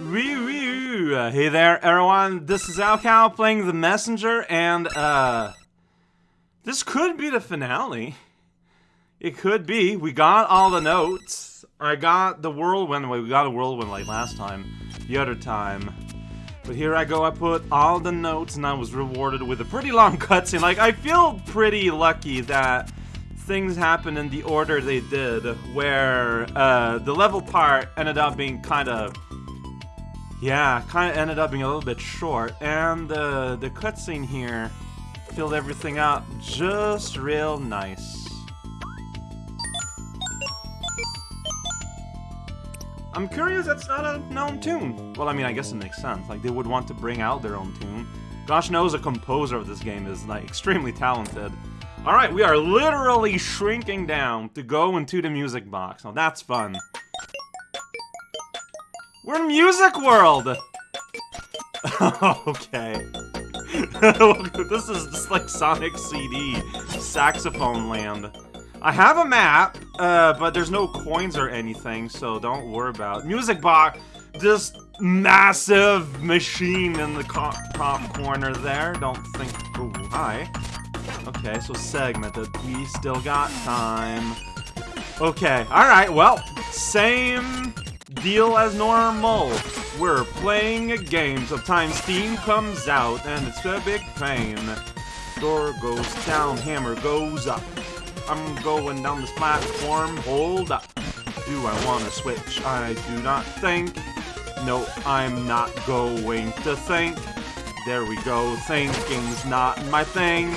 Wee. Uh, hey there, everyone. This is Alcal playing The Messenger, and uh, this could be the finale. It could be. We got all the notes. I got the whirlwind. We got a whirlwind like last time, the other time. But here I go. I put all the notes, and I was rewarded with a pretty long cutscene. Like I feel pretty lucky that things happened in the order they did, where uh, the level part ended up being kind of yeah, kind of ended up being a little bit short, and uh, the cutscene here filled everything out just real nice. I'm curious that's not a known tune. Well, I mean, I guess it makes sense. Like, they would want to bring out their own tune. Gosh knows a composer of this game is, like, extremely talented. Alright, we are literally shrinking down to go into the music box. Now, that's fun. We're Music World! okay. this is just like Sonic CD, Saxophone Land. I have a map, uh, but there's no coins or anything, so don't worry about it. Music Box, this massive machine in the top corner there. Don't think... Oh, hi. Okay, so segmented. We still got time. Okay, alright, well, same deal as normal. We're playing a game. Sometimes Steam comes out and it's a big pain. Door goes down, hammer goes up. I'm going down this platform. Hold up. Do I want to switch? I do not think. No, I'm not going to think. There we go. Thinking's not my thing.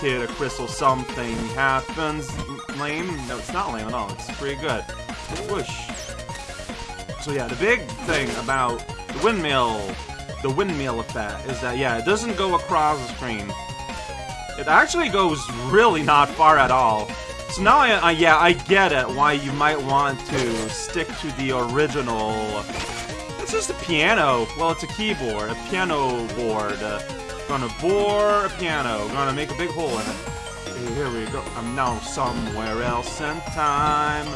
Hit a crystal, something happens. Lame? No, it's not lame at all. It's pretty good. Whoosh. So yeah, the big thing about the windmill, the windmill effect, is that, yeah, it doesn't go across the screen. It actually goes really not far at all. So now, I, I, yeah, I get it, why you might want to stick to the original... It's just a piano. Well, it's a keyboard, a piano board. Gonna bore a piano, gonna make a big hole in it. Here we go. I'm now somewhere else in time.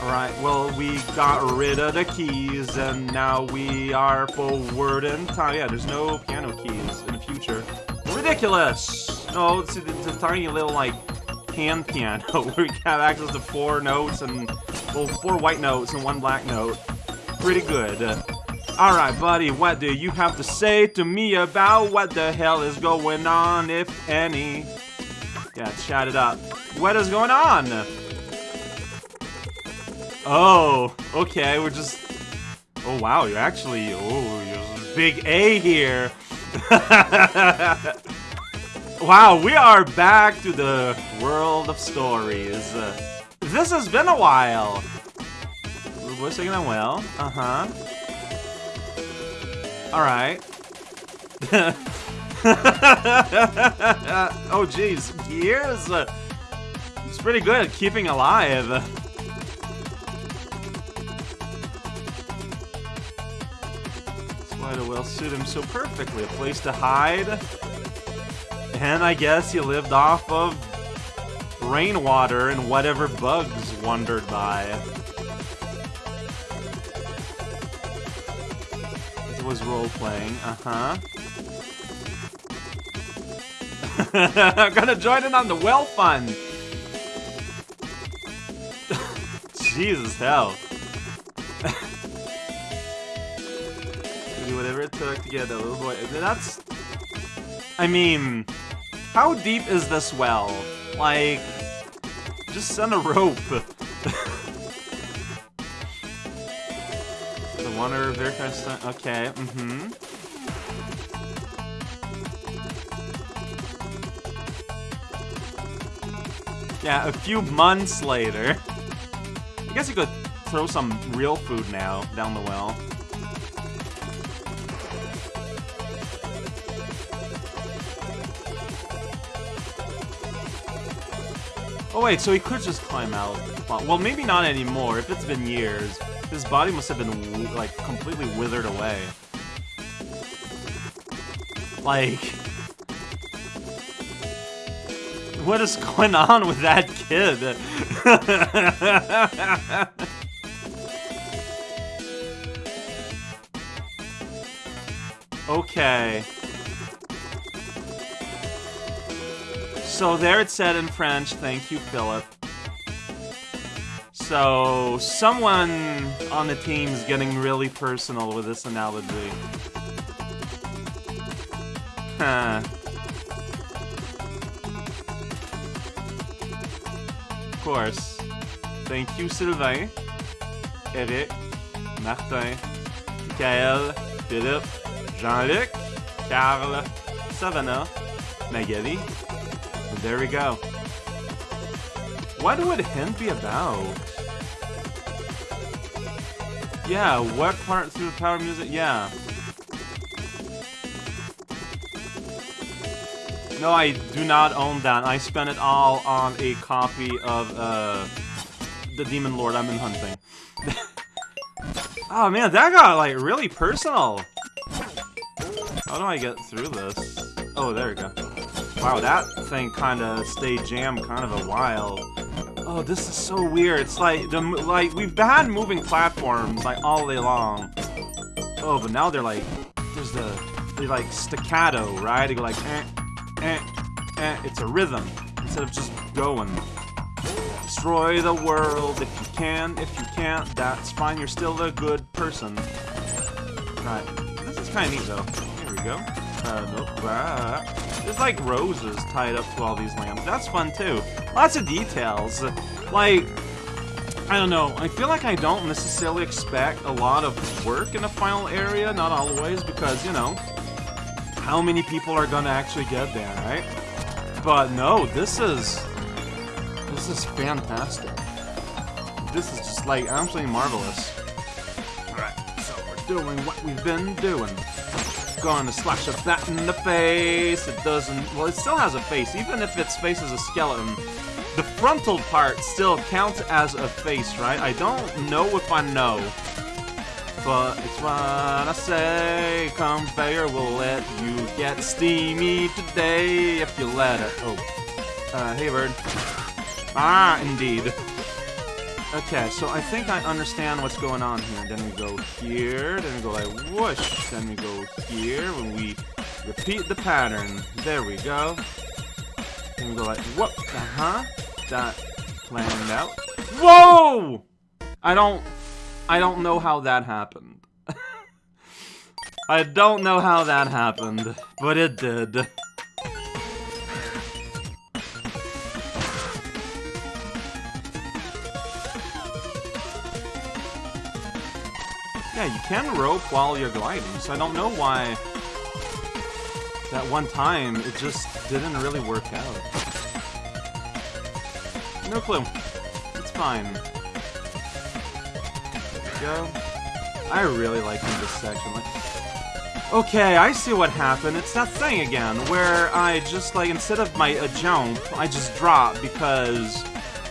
Alright, well, we got rid of the keys, and now we are forward in time. Yeah, there's no piano keys in the future. Ridiculous! No, it's, it's a tiny little, like, hand piano where we have access to four notes and, well, four white notes and one black note. Pretty good. Alright, buddy, what do you have to say to me about what the hell is going on, if any? Yeah, chat it up. What is going on? Oh, okay, we're just... Oh, wow, you're actually... Oh, you're big A here. wow, we are back to the world of stories. this has been a while. We're taking that well. Uh-huh. Alright. oh, jeez. Years? It's pretty good at keeping alive. Will suit him so perfectly. A place to hide. And I guess he lived off of rainwater and whatever bugs wandered by. It was role-playing, uh-huh. I'm gonna join in on the well fund! Jesus hell. Little boy. That's... I mean... How deep is this well? Like... Just send a rope. the one wonder of their Okay, mm-hmm. Yeah, a few months later. I guess you could throw some real food now down the well. Oh wait, so he could just climb out. Well, maybe not anymore. If it's been years, his body must have been, like, completely withered away. Like... What is going on with that kid? Okay. So there it said in French, thank you, Philip. So, someone on the team is getting really personal with this analogy. Huh. Of course. Thank you, Sylvain, Eric, Martin, Michael, Philippe, Jean-Luc, Carl, Savannah, Magali. And there we go. What would hint be about? Yeah, what part through the power music? Yeah. No, I do not own that. I spent it all on a copy of uh, the Demon Lord I've been hunting. oh man, that got like really personal. How do I get through this? Oh, there we go. Wow, that thing kind of stayed jammed kind of a while. Oh, this is so weird. It's like the like we've had moving platforms like all day long. Oh, but now they're like there's the they like staccato, right? They go like eh, eh, eh. It's a rhythm instead of just going. Destroy the world if you can. If you can't, that's fine. You're still a good person. Right. This is kind of neat though. Here we go. Uh. Ah. There's like roses tied up to all these lamps. That's fun too. Lots of details. Like, I don't know. I feel like I don't necessarily expect a lot of work in the final area. Not always, because, you know, how many people are gonna actually get there, right? But no, this is... This is fantastic. This is just, like, absolutely marvelous. Alright, so we're doing what we've been doing gonna slash a bat in the face. It doesn't... Well, it still has a face. Even if its face is a skeleton, the frontal part still counts as a face, right? I don't know if I know. But it's what I say. Conveyor will let you get steamy today if you let it. Oh. Uh, hey, bird. Ah, indeed. Okay, so I think I understand what's going on here. Then we go here, then we go like whoosh, then we go here, when we repeat the pattern. There we go. Then we go like whoop, uh-huh. That planned out. Whoa! I don't, I don't know how that happened. I don't know how that happened, but it did. Yeah, you can rope while you're gliding, so I don't know why that one time it just didn't really work out. No clue. It's fine. go. I really like this section. Like, okay, I see what happened. It's that thing again, where I just, like, instead of my a jump, I just drop because,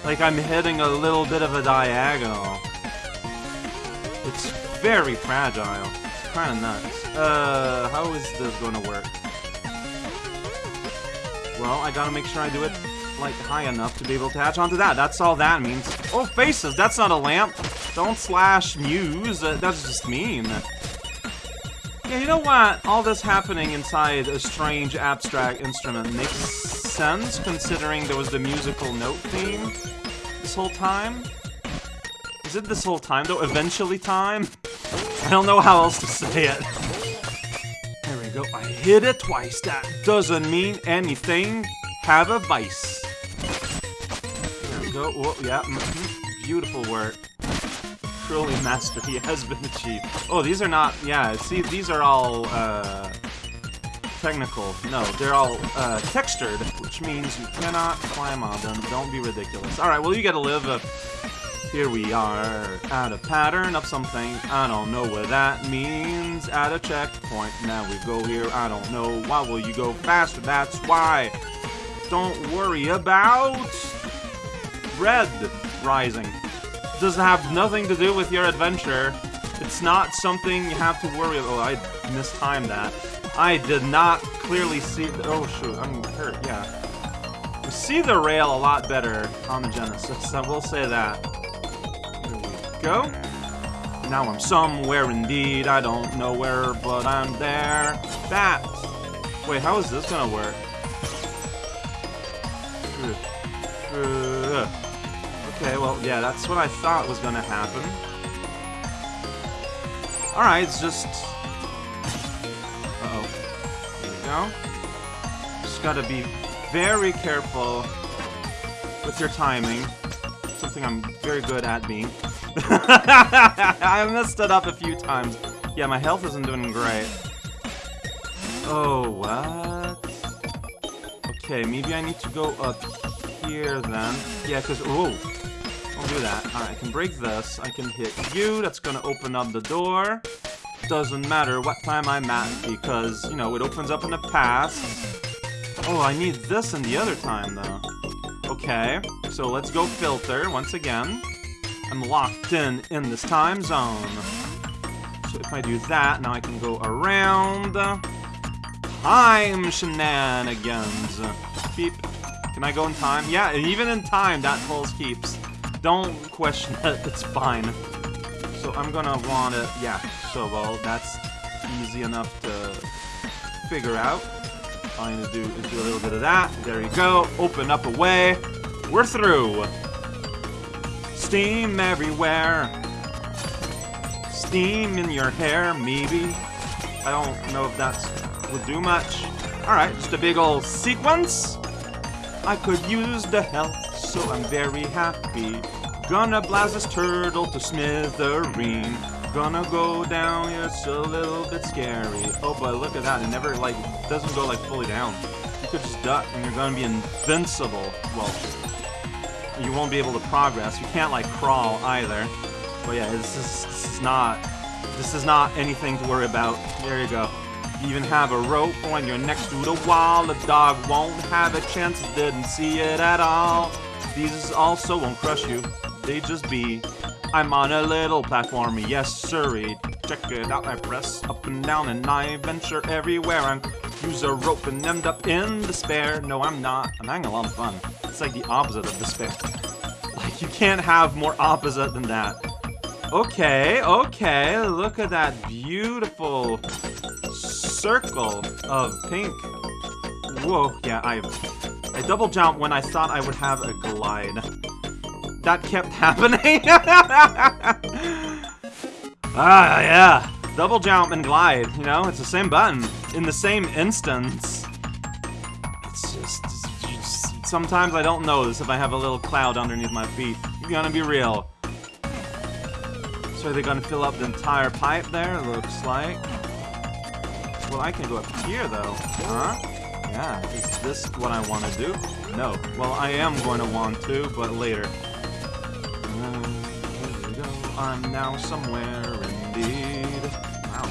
like, I'm hitting a little bit of a diagonal. It's very fragile. It's kind of nuts. Uh, how is this going to work? Well, I gotta make sure I do it, like, high enough to be able to attach onto that. That's all that means. Oh, faces! That's not a lamp! Don't slash Muse. Uh, that's just mean. Yeah, you know what? All this happening inside a strange abstract instrument makes sense, considering there was the musical note theme this whole time. Is it this whole time, though? Eventually time? I don't know how else to say it. There we go. I hit it twice. That doesn't mean anything. Have a vice. There we go. Oh, yeah. Mm -hmm. Beautiful work. Truly mastery has been achieved. Oh, these are not... Yeah, see, these are all, uh... Technical. No, they're all, uh, textured, which means you cannot climb on them. Don't be ridiculous. Alright, well, you gotta live a here we are, at a pattern of something, I don't know what that means, at a checkpoint, now we go here, I don't know, why will you go faster, that's why, don't worry about red rising, doesn't have nothing to do with your adventure, it's not something you have to worry about, oh, I mistimed that, I did not clearly see, the, oh shoot, I'm hurt, yeah, see the rail a lot better on the Genesis, I will say that go. Now I'm somewhere indeed, I don't know where, but I'm there. That! Wait, how is this gonna work? Okay, well, yeah, that's what I thought was gonna happen. Alright, it's just... Uh-oh. There we go. Just gotta be very careful with your timing. Something I'm very good at being. I messed it up a few times. Yeah, my health isn't doing great. Oh, what? Okay, maybe I need to go up here then. Yeah, because... Oh! Don't do that. Alright, I can break this. I can hit you. That's gonna open up the door. Doesn't matter what time I'm at because, you know, it opens up in the past. Oh, I need this in the other time, though. Okay, so let's go filter once again. I'm locked in in this time zone. So if I do that, now I can go around. Time shenanigans. Beep. Can I go in time? Yeah, even in time, that pulse keeps. Don't question it, it's fine. So I'm gonna want it, yeah, so well, that's easy enough to figure out. All I need to do is do a little bit of that. There you go. Open up a way. We're through. Steam everywhere. Steam in your hair, maybe. I don't know if that would do much. Alright, just a big old sequence. I could use the help, so I'm very happy. Gonna blast this turtle to smithereen. Gonna go down, it's a little bit scary. Oh, but look at that, it never, like, doesn't go, like, fully down. You could just duck, and you're gonna be invincible. Well, you won't be able to progress. You can't, like, crawl either. But yeah, this is, this is not, this is not anything to worry about. There you go. You even have a rope when you're next to the wall. The dog won't have a chance, didn't see it at all. These also won't crush you. They just be. I'm on a little platform, yes sirree. Check it out, I press up and down and I venture everywhere. I use a rope and end up in despair. No, I'm not. I'm having a lot of fun. It's like the opposite of despair. Like, you can't have more opposite than that. Okay, okay, look at that beautiful circle of pink. Whoa, yeah, I I double jump when I thought I would have a glide. That kept happening. ah, yeah. Double jump and glide, you know? It's the same button. In the same instance. Sometimes I don't notice if I have a little cloud underneath my feet. I'm gonna be real. So are they gonna fill up the entire pipe there, looks like? Well, I can go up here, though. Huh? Yeah, is this what I want to do? No. Well, I am going to want to, but later. Uh. I'm now somewhere indeed. Wow.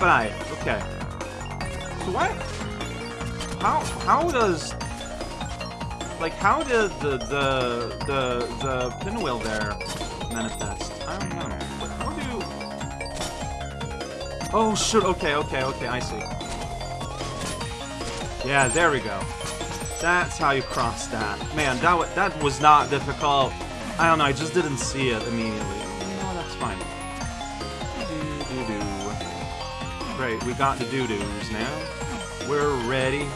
I? Okay. So what? How how does like how did the the the the pinwheel there manifest? I don't know. How do Oh shoot, okay, okay, okay, I see. Yeah, there we go. That's how you cross that. Man, that, that was not difficult. I don't know, I just didn't see it immediately. No, that's fine. Doo -doo -doo. Great, we got the doo-doos now. We're ready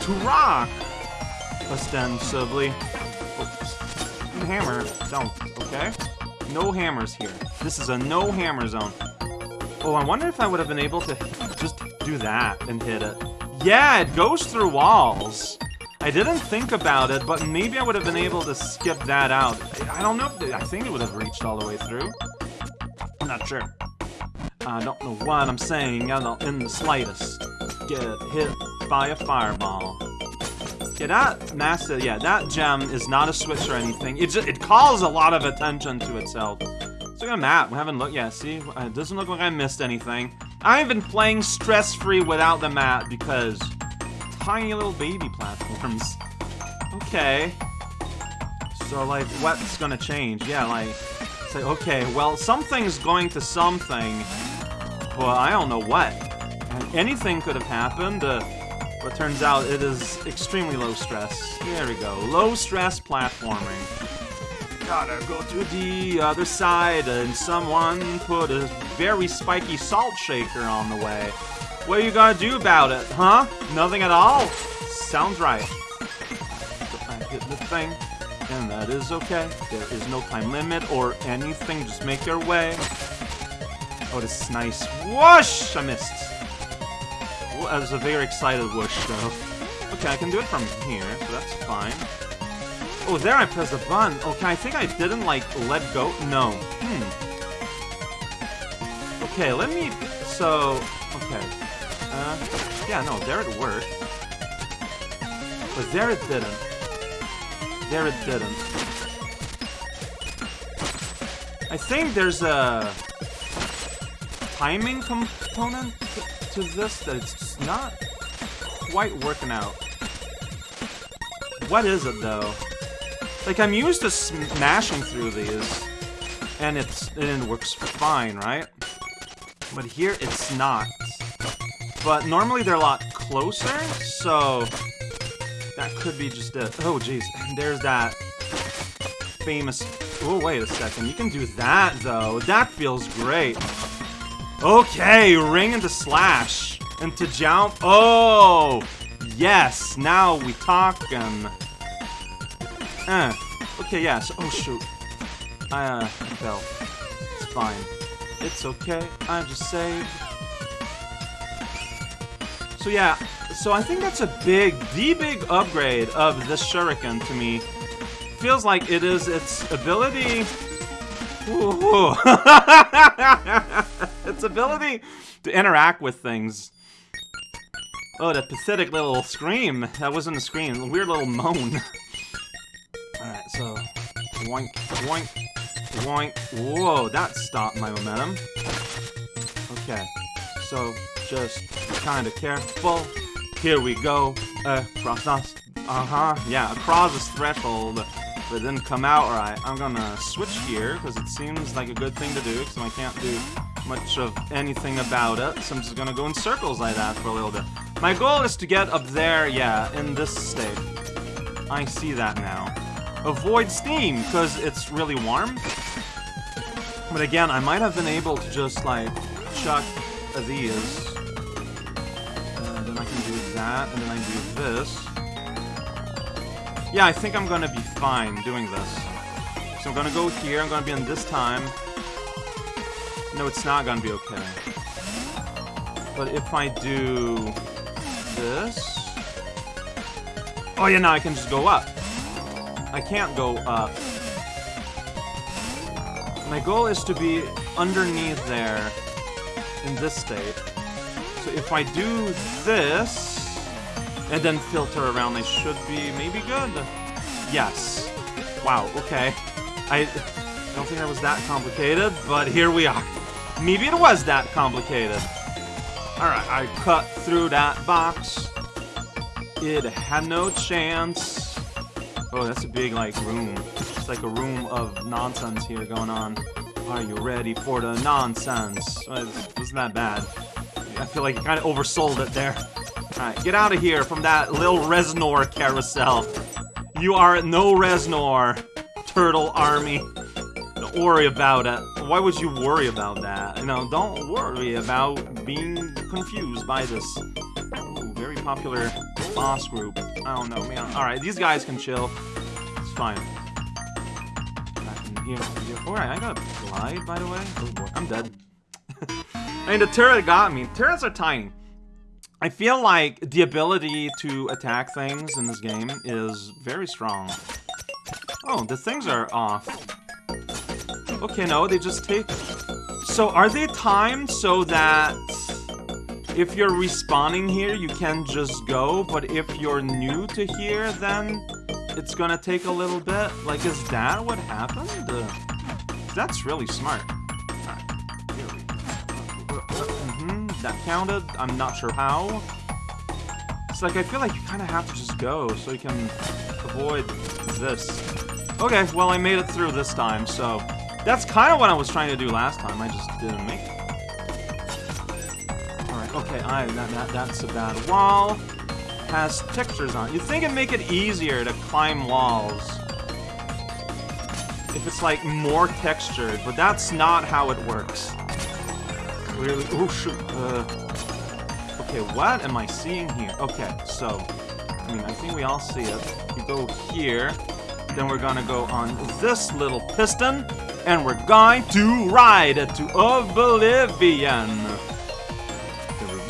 to rock! Ostensibly. Oops. Hammer. Don't, okay? No hammers here. This is a no hammer zone. Oh, I wonder if I would have been able to just do that and hit it. Yeah, it goes through walls. I didn't think about it, but maybe I would have been able to skip that out. I don't know I think it would have reached all the way through. I'm not sure. I don't know what I'm saying I don't, in the slightest. Get hit by a fireball. Yeah, that massive, yeah, that gem is not a switch or anything. It just, it calls a lot of attention to itself. Let's look at a map. We haven't looked, yeah, see? It doesn't look like I missed anything. I've been playing stress-free without the map because tiny little baby platforms. Okay. So, like, what's gonna change? Yeah, like, say, okay, well, something's going to something, but I don't know what. Anything could have happened, uh, but turns out it is extremely low stress. There we go. Low stress platforming. gotta go to the other side, and someone put a very spiky salt shaker on the way. What are you gonna do about it, huh? Nothing at all? Sounds right. I hit the thing, and that is okay. There is no time limit or anything, just make your way. Oh, this is nice. Whoosh! I missed. Was a very excited whoosh, though. Okay, I can do it from here, so that's fine. Oh, there I pressed the button. Okay, I think I didn't, like, let go. No. Hmm. Okay, let me... So... Okay. Uh, yeah, no, there it worked. But there it didn't. There it didn't. I think there's a timing component to this that it's not quite working out. What is it, though? Like, I'm used to smashing through these, and it's and it works fine, right? But here, it's not. But normally they're a lot closer, so that could be just it. Oh, jeez. There's that famous... Oh, wait a second. You can do that, though. That feels great. Okay, ring into slash. Into jump. Oh! Yes, now we talking. Eh. Okay, yes. Oh, shoot. I, uh, fell. It's fine. It's okay. I'm just saved. So yeah, so I think that's a big, the big upgrade of this shuriken to me. Feels like it is its ability... its ability to interact with things. Oh, that pathetic little scream. That wasn't a scream, a weird little moan. Alright, so... Woink, woink, woink. Whoa, that stopped my momentum. Okay, so just kind of careful. Here we go. Uh, cross us. Uh-huh. Yeah, across this threshold. But it didn't come out right. I'm gonna switch here, because it seems like a good thing to do, because I can't do much of anything about it. So I'm just gonna go in circles like that for a little bit. My goal is to get up there, yeah, in this state. I see that now. Avoid steam, because it's really warm. But again, I might have been able to just, like, chuck these Uh, then I can do that, and then I do this. Yeah, I think I'm gonna be fine doing this. So I'm gonna go here, I'm gonna be in this time. No, it's not gonna be okay. But if I do this... Oh yeah, now I can just go up. I can't go up. My goal is to be underneath there in this state. So if I do this... And then filter around, they should be maybe good. Yes. Wow, okay. I don't think that was that complicated, but here we are. Maybe it was that complicated. Alright, I cut through that box. It had no chance. Oh, that's a big, like, room. It's like a room of nonsense here going on. Are you ready for the nonsense? Wasn't that bad. I feel like you kind of oversold it there. Alright, get out of here from that little Reznor carousel. You are no Reznor, Turtle Army. Don't worry about it. Why would you worry about that? You know, don't worry about being confused by this Ooh, very popular boss group. I don't know, man. Alright, these guys can chill. It's fine. Alright, I got glide, by the way. Oh boy, I'm dead. I mean, the turret got me. Turrets are tiny. I feel like the ability to attack things in this game is very strong. Oh, the things are off. Okay, no, they just take... So, are they timed so that if you're respawning here, you can just go, but if you're new to here, then it's gonna take a little bit? Like, is that what happened? Uh, that's really smart. that counted. I'm not sure how. It's like, I feel like you kind of have to just go so you can avoid this. Okay, well, I made it through this time, so... That's kind of what I was trying to do last time. I just didn't make it. Okay, I, that, that, that's a bad wall. Has textures on You'd think it'd make it easier to climb walls. if it's like more textured, but that's not how it works. Really? Oh shoot. Uh, okay, what am I seeing here? Okay, so I mean, I think we all see it. You go here, then we're gonna go on this little piston, and we're going to ride it to oblivion.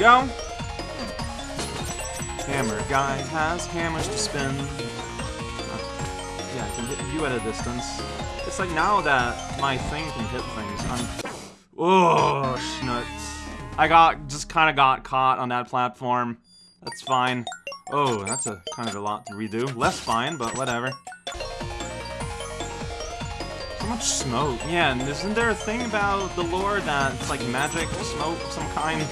Go. Hammer guy has hammers to spin. Yeah, I can hit you at a distance. It's like now that my thing can hit things, I'm... Oh, schnuts. I got, just kind of got caught on that platform. That's fine. Oh, that's a kind of a lot to redo. Less fine, but whatever. So much smoke. Yeah, and isn't there a thing about the lore that it's like magic smoke some kind?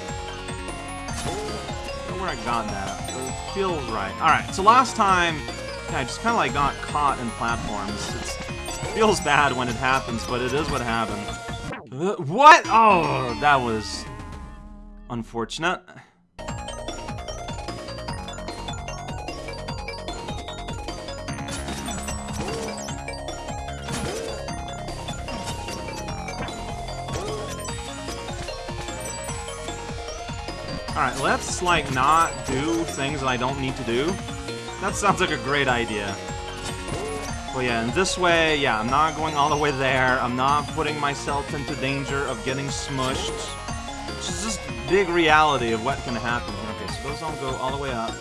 Where I got that. It feels right. Alright, so last time, yeah, I just kind of like got caught in platforms. It's, it feels bad when it happens, but it is what happened. Uh, what? Oh, that was unfortunate. Alright, let's, like, not do things that I don't need to do. That sounds like a great idea. But yeah, in this way, yeah, I'm not going all the way there. I'm not putting myself into danger of getting smushed. It's just big reality of what can happen. Okay, so those don't go all the way up.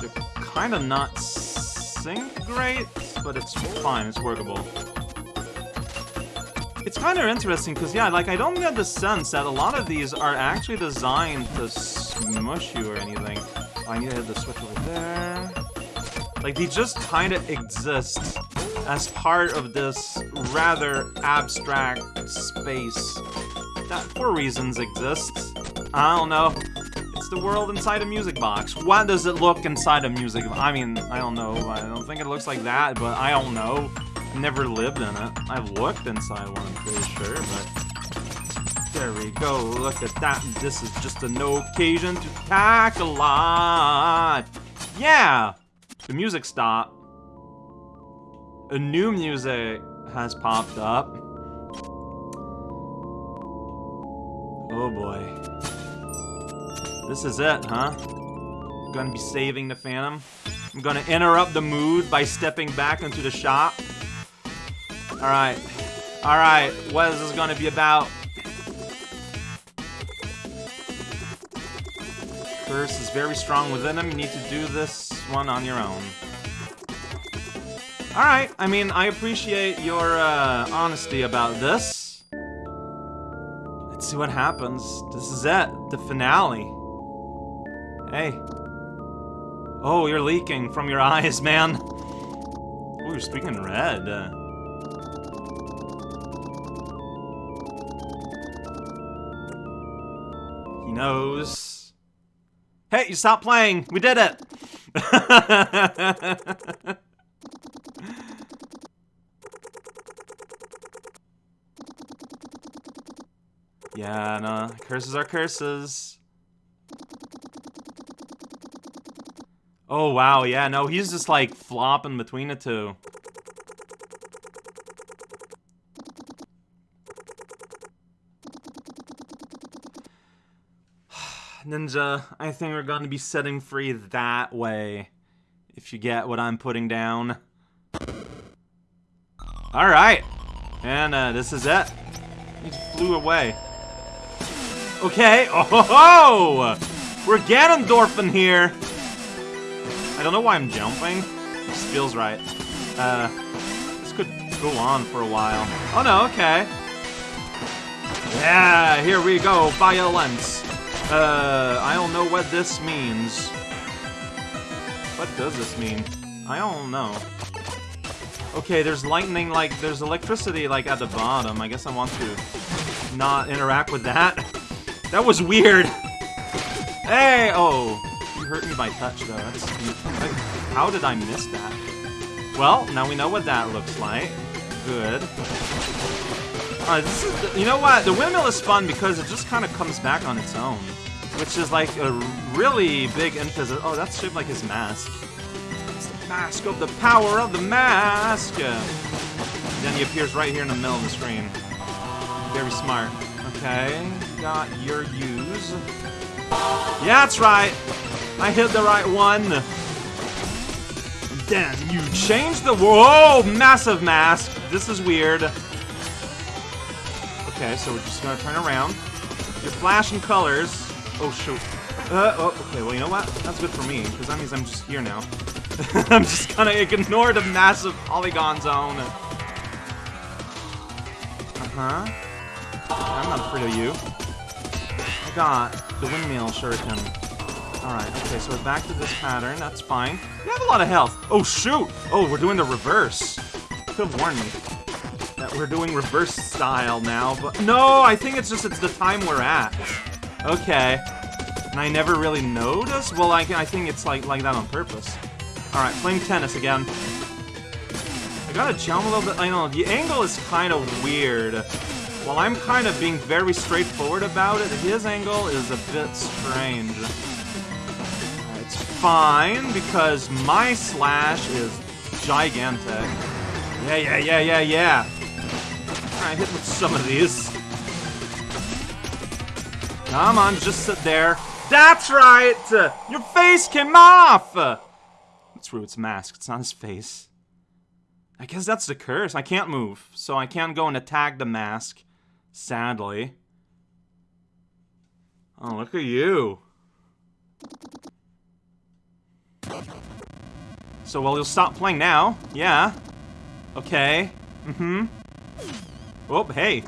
They're kind of not sync great, but it's fine, it's workable. It's kind of interesting because, yeah, like, I don't get the sense that a lot of these are actually designed to smush you or anything. I need to hit the switch over there. Like, they just kind of exist as part of this rather abstract space that, for reasons, exists. I don't know. It's the world inside a music box. What does it look inside a music I mean, I don't know. I don't think it looks like that, but I don't know never lived in it. I've looked inside one, I'm pretty sure, but... There we go, look at that. This is just an occasion to pack a lot. Yeah! The music stopped. A new music has popped up. Oh boy. This is it, huh? gonna be saving the Phantom. I'm gonna interrupt the mood by stepping back into the shop. Alright. Alright, what is this gonna be about? Curse is very strong within him. You need to do this one on your own. Alright, I mean, I appreciate your uh, honesty about this. Let's see what happens. This is it. The finale. Hey. Oh, you're leaking from your eyes, man. Oh, you're speaking red. Uh, knows. Hey, you stopped playing! We did it! yeah, no. Curses are curses. Oh, wow, yeah, no, he's just, like, flopping between the two. Ninja, I think we're going to be setting free that way. If you get what I'm putting down. Alright. And uh, this is it. He flew away. Okay. Oh, ho, ho! We're Ganondorfing here. I don't know why I'm jumping. Feels right. Uh, this could go on for a while. Oh no, okay. Yeah, here we go. Violence. Uh, I don't know what this means. What does this mean? I don't know. Okay, there's lightning, like, there's electricity, like, at the bottom. I guess I want to not interact with that. that was weird. Hey! Oh, you hurt me by touch, though. Like, how did I miss that? Well, now we know what that looks like. Good. Uh, is, you know what? The windmill is fun because it just kind of comes back on its own. Which is like a really big emphasis. Oh, that's shaped like his mask. It's the mask of the power of the mask! then he appears right here in the middle of the screen. Very smart. Okay, got your use. Yeah, that's right. I hit the right one. Then you change the whoa massive mask. This is weird. Okay, so we're just gonna turn around. You're flashing colors. Oh shoot. Uh, oh, okay, well you know what? That's good for me, because that means I'm just here now. I'm just gonna ignore the massive polygon zone. Uh-huh. I'm not afraid of you. I got the windmill shuriken. Alright, okay, so we're back to this pattern. That's fine. We have a lot of health. Oh, shoot! Oh, we're doing the reverse. Could have warned me that we're doing reverse style now, but... No, I think it's just it's the time we're at. Okay. And I never really noticed? Well, I, I think it's like, like that on purpose. Alright, playing tennis again. I gotta jump a little bit. I know, the angle is kind of weird. While I'm kind of being very straightforward about it, his angle is a bit strange. It's fine, because my slash is gigantic. Yeah, yeah, yeah, yeah, yeah. Alright, hit with some of these. Come on, just sit there. That's right! Your face came off! It's true, it's masked. It's not his face. I guess that's the curse. I can't move, so I can't go and attack the mask. Sadly. Oh, look at you. So, well, you'll stop playing now. Yeah. Okay. Mm-hmm. Oh, hey.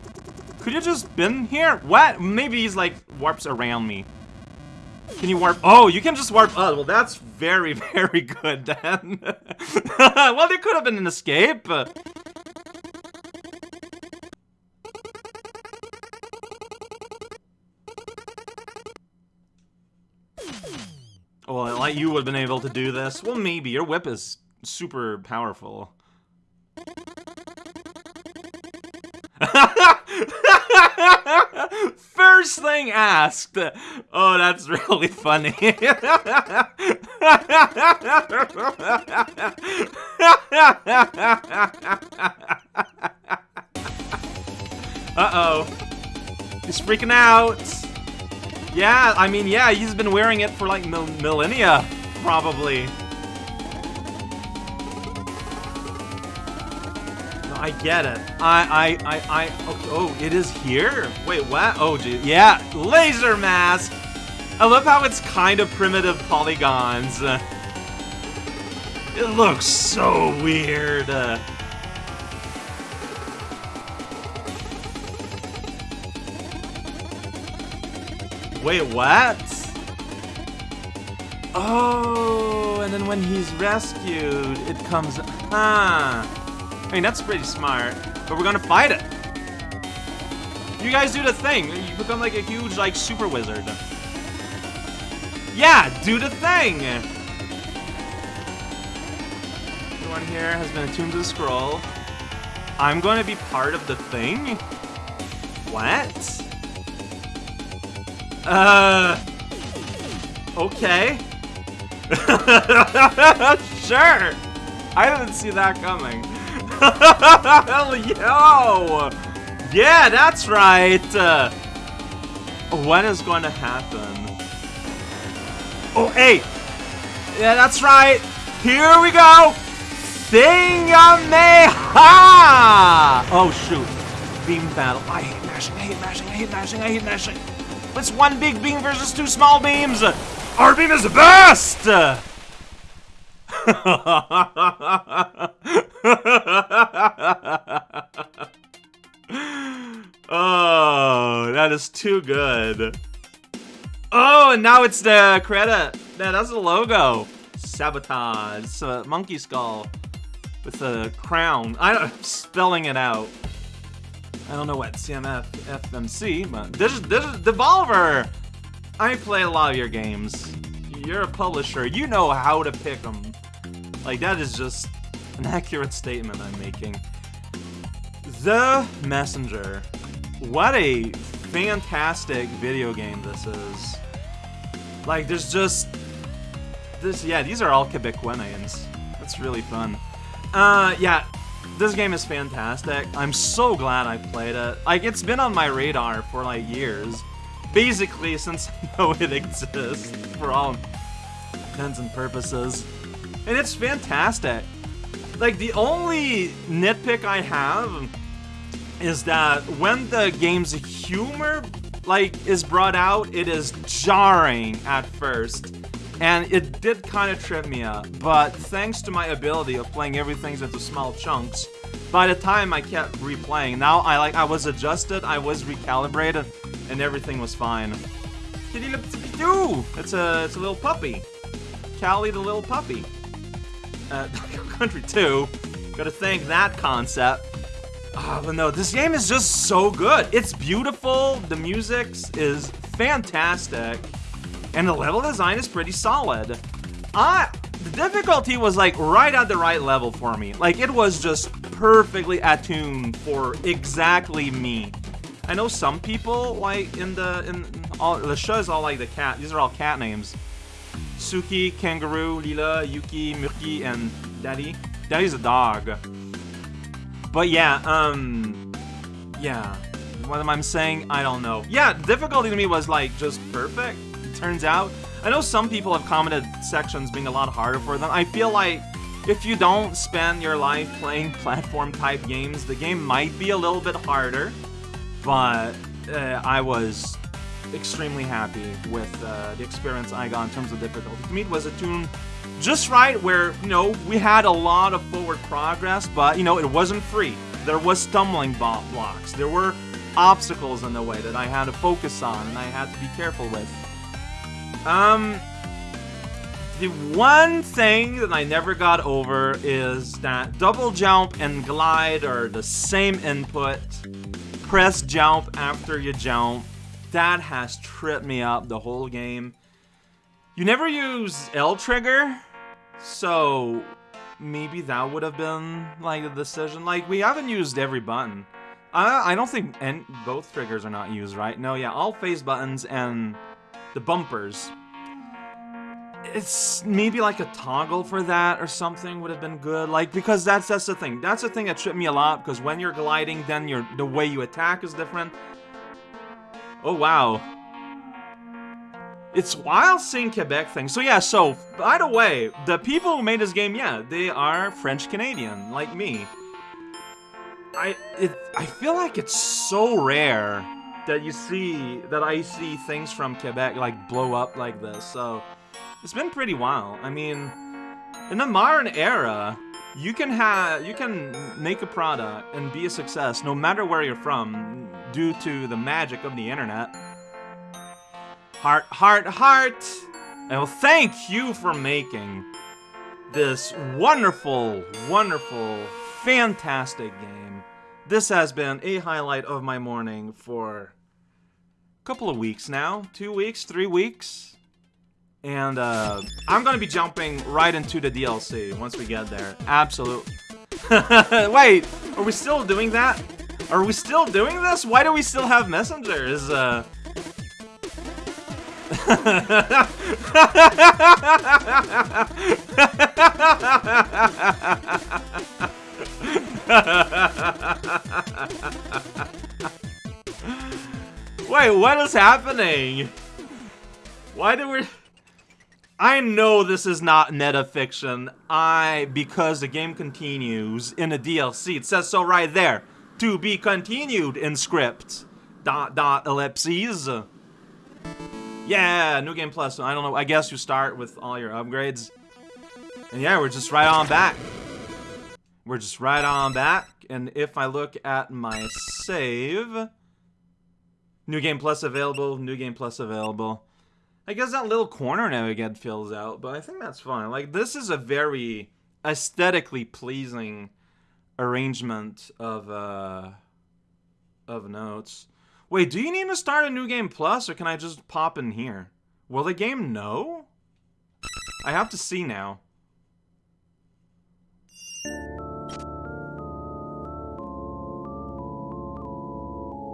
Could you just been here? What? Maybe he's, like, warps around me. Can you warp? Oh, you can just warp. Oh, well, that's very, very good, then. well, there could have been an escape. Well, like you would have been able to do this. Well, maybe. Your whip is super powerful. First thing asked. Oh, that's really funny. Uh-oh. He's freaking out. Yeah, I mean, yeah, he's been wearing it for like mil millennia, probably. I get it. I, I, I, I, oh, oh, it is here? Wait, what? Oh, gee, yeah, laser mask! I love how it's kind of primitive polygons. It looks so weird. Wait, what? Oh, and then when he's rescued, it comes... Huh. I mean, that's pretty smart. But we're gonna fight it. You guys do the thing. You become like a huge, like, super wizard. Yeah, do the thing! Everyone here has been attuned to the scroll. I'm to be part of the thing? What? Uh. Okay. sure. I didn't see that coming. Hell yo! Yeah, that's right. Uh, when is going to happen? Oh, hey. Yeah, that's right. Here we go. Thingameha! Oh, shoot. Beam battle. I hate mashing, I hate mashing, I hate mashing, I hate mashing. It's one big beam versus two small beams. Our beam is the best. oh, that is too good. Oh, and now it's the credit. Yeah, that's the logo. Sabotage. It's a monkey skull with a crown. I'm spelling it out. I don't know what CMF FMC, but this is this is Devolver. I play a lot of your games. You're a publisher. You know how to pick them. Like that is just an accurate statement I'm making. The Messenger. What a fantastic video game this is. Like there's just this yeah, these are all Quebecoians. That's really fun. Uh yeah, This game is fantastic. I'm so glad I played it. Like, it's been on my radar for, like, years. Basically, since I know it exists, for all intents and purposes. And it's fantastic. Like, the only nitpick I have is that when the game's humor, like, is brought out, it is jarring at first. And it did kind of trip me up, but thanks to my ability of playing everything into small chunks, by the time I kept replaying, now I like I was adjusted, I was recalibrated, and everything was fine. Kitty! It's a it's a little puppy. Callie the little puppy. Uh, Country 2. Gotta thank that concept. Oh, but no, this game is just so good. It's beautiful, the music is fantastic, and the level design is pretty solid. I, the difficulty was like right at the right level for me. Like it was just perfectly attuned for exactly me. I know some people like in the in all the show is all like the cat. These are all cat names. Suki, Kangaroo, Lila, Yuki, Murky, and Daddy. Daddy's a dog. But yeah, um, yeah. What am I saying? I don't know. Yeah, difficulty to me was like just perfect it turns out. I know some people have commented sections being a lot harder for them. I feel like if you don't spend your life playing platform type games, the game might be a little bit harder, but uh, I was extremely happy with uh, the experience I got in terms of difficulty. To me, it was a tune just right where, you know, we had a lot of forward progress, but, you know, it wasn't free. There was stumbling blocks. There were obstacles in the way that I had to focus on and I had to be careful with. Um, the one thing that I never got over is that double jump and glide are the same input. Press jump after you jump. That has tripped me up the whole game. You never use L trigger, so maybe that would have been like the decision. Like we haven't used every button. I I don't think and both triggers are not used, right? No, yeah, all face buttons and the bumpers. It's maybe like a toggle for that or something would have been good. Like, because that's that's the thing. That's the thing that tripped me a lot, because when you're gliding, then your the way you attack is different. Oh, wow. It's wild seeing Quebec things. So yeah, so, by the way, the people who made this game, yeah, they are French-Canadian, like me. I it, I feel like it's so rare that you see, that I see things from Quebec, like, blow up like this, so... It's been pretty wild. I mean, in the modern era, you can have, you can make a product and be a success no matter where you're from, due to the magic of the internet. Heart, heart, heart! And well, thank you for making this wonderful, wonderful, fantastic game. This has been a highlight of my morning for a couple of weeks now. Two weeks, three weeks. And uh, I'm gonna be jumping right into the DLC once we get there. Absolutely. Wait, are we still doing that? Are we still doing this? Why do we still have messengers? Uh... Wait, what is happening? Why do we... I know this is not meta fiction. I, because the game continues in the DLC, it says so right there. To be continued in script. Dot, dot, ellipses. Yeah, New Game Plus. I don't know, I guess you start with all your upgrades. And yeah, we're just right on back. We're just right on back. And if I look at my save... New Game Plus available, New Game Plus available. I guess that little corner now again fills out, but I think that's fine. Like, this is a very aesthetically pleasing arrangement of, uh, of notes. Wait, do you need to start a New Game Plus, or can I just pop in here? Will the game know? I have to see now.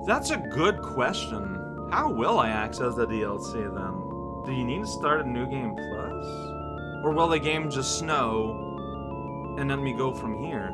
That's a good question. How will I access the DLC then? Do you need to start a new game plus? Or will the game just snow and let me go from here?